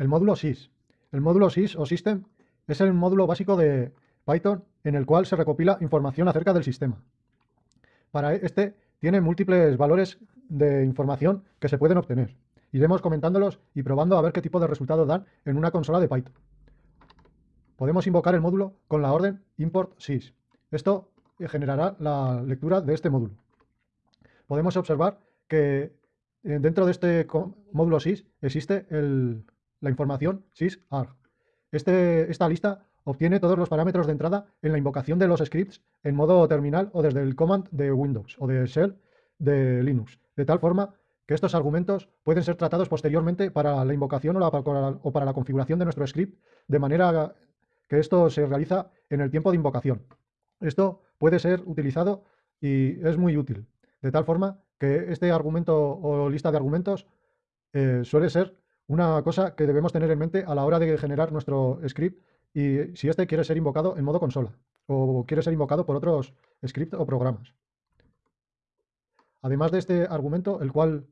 El módulo SYS. El módulo SYS o System es el módulo básico de Python en el cual se recopila información acerca del sistema. Para este tiene múltiples valores de información que se pueden obtener. Iremos comentándolos y probando a ver qué tipo de resultados dan en una consola de Python. Podemos invocar el módulo con la orden import sys. Esto generará la lectura de este módulo. Podemos observar que eh, dentro de este módulo sys existe la información sysarg. Este, esta lista obtiene todos los parámetros de entrada en la invocación de los scripts en modo terminal o desde el command de Windows o de shell de Linux, de tal forma que estos argumentos pueden ser tratados posteriormente para la invocación o, para la configuración de nuestro script, de manera que esto se realiza en el tiempo de invocación. Esto puede ser utilizado y es muy útil, de tal forma que este argumento o lista de argumentos eh, suele ser una cosa que debemos tener en mente a la hora de generar nuestro script y si este quiere ser invocado en modo consola o quiere ser invocado por otros scripts o programas. Además de este argumento, el cual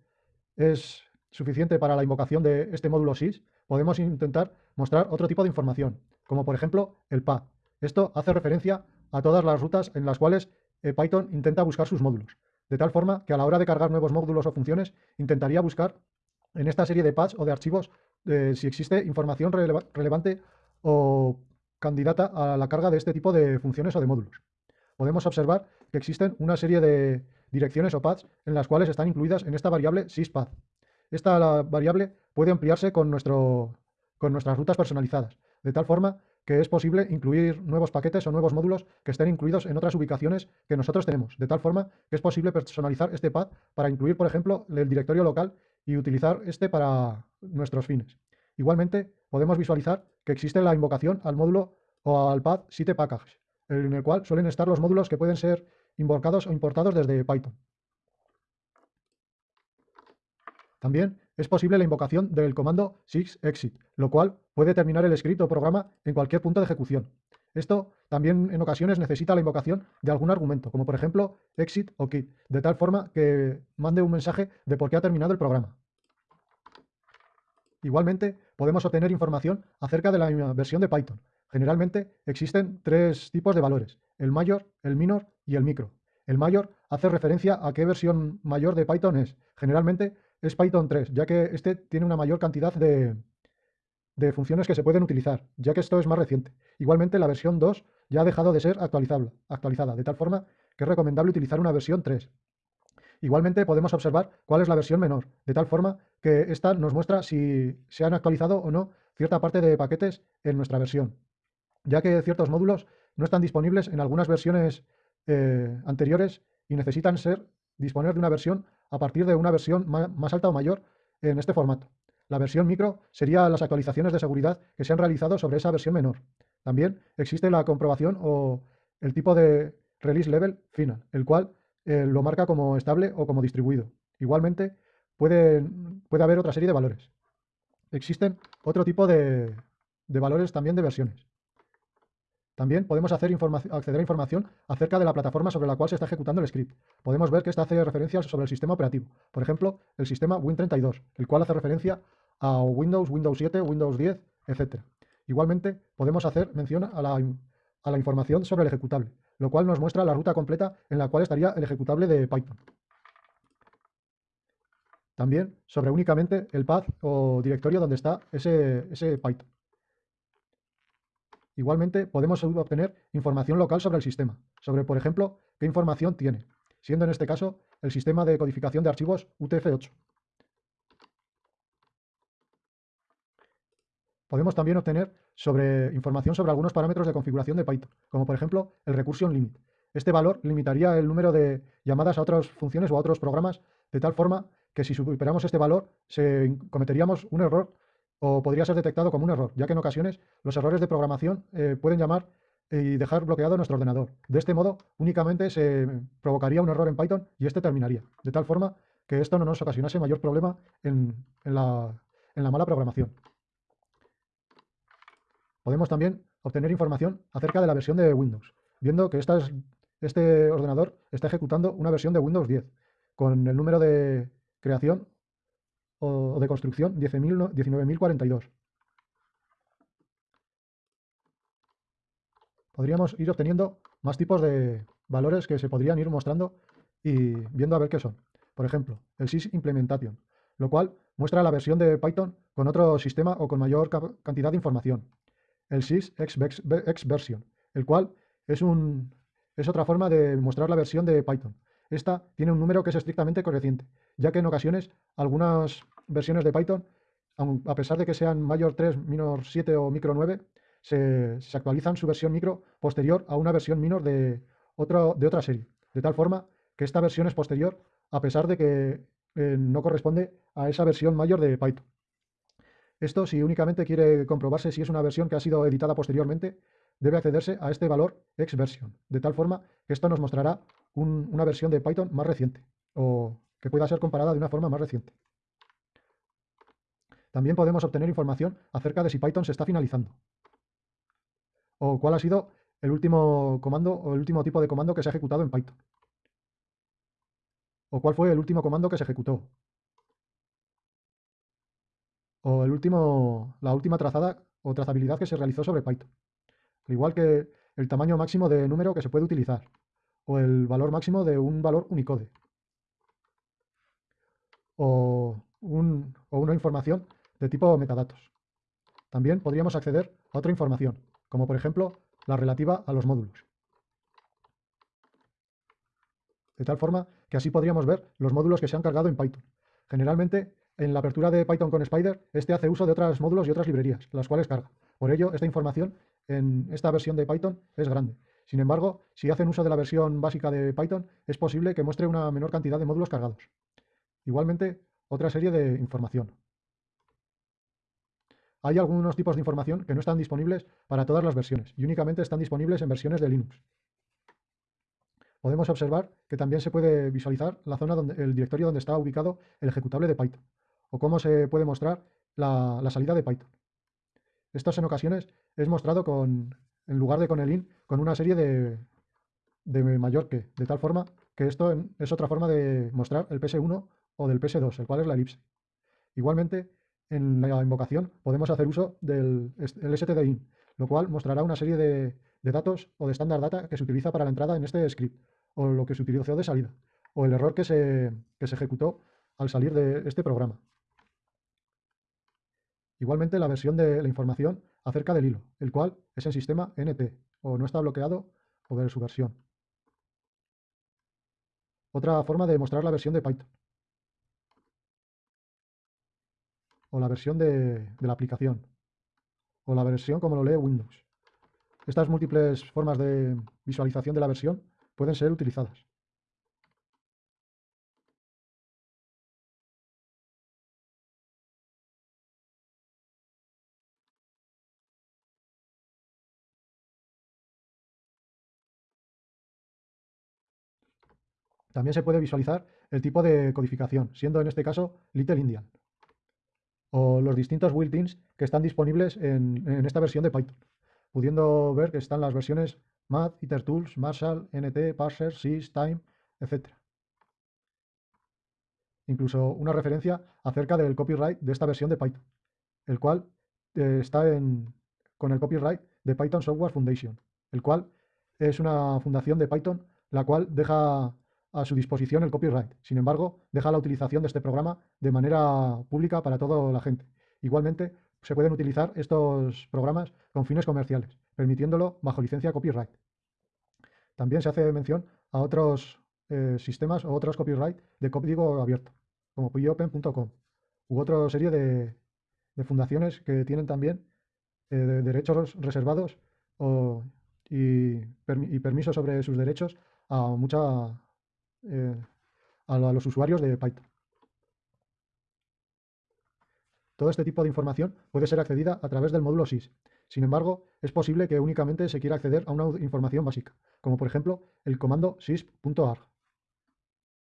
es suficiente para la invocación de este módulo sys, podemos intentar mostrar otro tipo de información, como por ejemplo el path. Esto hace referencia a todas las rutas en las cuales eh, Python intenta buscar sus módulos, de tal forma que a la hora de cargar nuevos módulos o funciones, intentaría buscar en esta serie de paths o de archivos eh, si existe información relevante o candidata a la carga de este tipo de funciones o de módulos. Podemos observar que existen una serie de direcciones o paths en las cuales están incluidas en esta variable syspath. Esta variable puede ampliarse con, nuestro, con nuestras rutas personalizadas, de tal forma que es posible incluir nuevos paquetes o nuevos módulos que estén incluidos en otras ubicaciones que nosotros tenemos, de tal forma que es posible personalizar este path para incluir, por ejemplo, el directorio local y utilizar este para nuestros fines. Igualmente, podemos visualizar que existe la invocación al módulo o al path site package, en el cual suelen estar los módulos que pueden ser invocados o importados desde Python. También es posible la invocación del comando sysexit, lo cual puede terminar el script o programa en cualquier punto de ejecución. Esto también en ocasiones necesita la invocación de algún argumento, como por ejemplo exit o quit, de tal forma que mande un mensaje de por qué ha terminado el programa. Igualmente, podemos obtener información acerca de la versión de Python. Generalmente existen tres tipos de valores, el mayor, el minor y el micro. El mayor hace referencia a qué versión mayor de Python es. Generalmente es Python 3, ya que este tiene una mayor cantidad de, de funciones que se pueden utilizar, ya que esto es más reciente. Igualmente, la versión 2 ya ha dejado de ser actualizada, de tal forma que es recomendable utilizar una versión 3. Igualmente podemos observar cuál es la versión menor, de tal forma que esta nos muestra si se han actualizado o no cierta parte de paquetes en nuestra versión, ya que ciertos módulos no están disponibles en algunas versiones eh, anteriores y necesitan ser disponer de una versión a partir de una versión más alta o mayor en este formato. La versión micro sería las actualizaciones de seguridad que se han realizado sobre esa versión menor. También existe la comprobación o el tipo de release level final, el cual eh, lo marca como estable o como distribuido. Igualmente, puede, puede haber otra serie de valores. Existen otro tipo de, valores también de versiones. También podemos acceder a información acerca de la plataforma sobre la cual se está ejecutando el script. Podemos ver que esta hace referencia sobre el sistema operativo. Por ejemplo, el sistema Win32, el cual hace referencia a Windows, Windows 7, Windows 10, etc. Igualmente, podemos hacer mención a la, información sobre el ejecutable lo cual nos muestra la ruta completa en la cual estaría el ejecutable de Python. También sobre únicamente el path o directorio donde está ese Python. Igualmente podemos obtener información local sobre el sistema, sobre por ejemplo qué información tiene, siendo en este caso el sistema de codificación de archivos UTF-8. Podemos también obtener sobre información sobre algunos parámetros de configuración de Python, como por ejemplo el recursion limit. Este valor limitaría el número de llamadas a otras funciones o a otros programas de tal forma que si superamos este valor se cometeríamos un error o podría ser detectado como un error, ya que en ocasiones los errores de programación eh, pueden llamar y dejar bloqueado nuestro ordenador. De este modo, únicamente se provocaría un error en Python y este terminaría, de tal forma que esto no nos ocasionase mayor problema en la mala programación. Podemos también obtener información acerca de la versión de Windows, viendo que este ordenador está ejecutando una versión de Windows 10 con el número de creación o de construcción 19.042. Podríamos ir obteniendo más tipos de valores que se podrían ir mostrando y viendo a ver qué son. Por ejemplo, el sys implementation, lo cual muestra la versión de Python con otro sistema o con mayor cantidad de información. El sys xversion, el cual es, un, es otra forma de mostrar la versión de Python. Esta tiene un número que es estrictamente creciente, ya que en ocasiones algunas versiones de Python, a pesar de que sean mayor 3, minor 7 o micro 9, se, actualizan su versión micro posterior a una versión minor de, de otra serie. De tal forma que esta versión es posterior a pesar de que eh, no corresponde a esa versión mayor de Python. Esto, si únicamente quiere comprobarse si es una versión que ha sido editada posteriormente, debe accederse a este valor xversion, de tal forma que esto nos mostrará una versión de Python más reciente o que pueda ser comparada de una forma más reciente. También podemos obtener información acerca de si Python se está finalizando o cuál ha sido el último comando o el último tipo de comando que se ha ejecutado en Python o cuál fue el último comando que se ejecutó o el último, la última trazada o trazabilidad que se realizó sobre Python. Al igual que el tamaño máximo de número que se puede utilizar o el valor máximo de un valor Unicode o, una información de tipo metadatos. También podríamos acceder a otra información, como por ejemplo la relativa a los módulos. De tal forma que así podríamos ver los módulos que se han cargado en Python. Generalmente, en la apertura de Python con Spider, este hace uso de otros módulos y otras librerías, las cuales carga. Por ello, esta información en esta versión de Python es grande. Sin embargo, si hacen uso de la versión básica de Python, es posible que muestre una menor cantidad de módulos cargados. Igualmente, otra serie de información. Hay algunos tipos de información que no están disponibles para todas las versiones y únicamente están disponibles en versiones de Linux. Podemos observar que también se puede visualizar la zona donde el directorio donde está ubicado el ejecutable de Python o cómo se puede mostrar la, salida de Python. Esto en ocasiones es mostrado con, en lugar de con el in, con una serie de, de mayor que, de tal forma que esto es otra forma de mostrar el PS1 o del PS2, el cual es la elipse. Igualmente, en la invocación podemos hacer uso del stdin, lo cual mostrará una serie de, de datos o de estándar data que se utiliza para la entrada en este script, o lo que se utilizó de salida, o el error que se, que se ejecutó al salir de este programa. Igualmente la versión de la información acerca del hilo, el cual es en sistema NT, o no está bloqueado o ver su versión. Otra forma de mostrar la versión de Python. O la versión de, la aplicación. O la versión como lo lee Windows. Estas múltiples formas de visualización de la versión pueden ser utilizadas. También se puede visualizar el tipo de codificación, siendo en este caso Little Indian, o los distintos built-ins que están disponibles en, en esta versión de Python pudiendo ver que están las versiones Math, IterTools, Marshall, NT, Parser, Sys, Time, etc. Incluso una referencia acerca del copyright de esta versión de Python, el cual eh, está con el copyright de Python Software Foundation, el cual es una fundación de Python la cual deja a su disposición el copyright. Sin embargo, deja la utilización de este programa de manera pública para toda la gente. Igualmente, se pueden utilizar estos programas con fines comerciales, permitiéndolo bajo licencia copyright. También se hace mención a otros eh, sistemas o otros copyright de código abierto, como pyopen.com, u otra serie de, fundaciones que tienen también eh, derechos reservados y, permisos sobre sus derechos a, mucha, eh, a los usuarios de Python. Todo este tipo de información puede ser accedida a través del módulo SIS. Sin embargo, es posible que únicamente se quiera acceder a una información básica, como por ejemplo el comando sys.arg.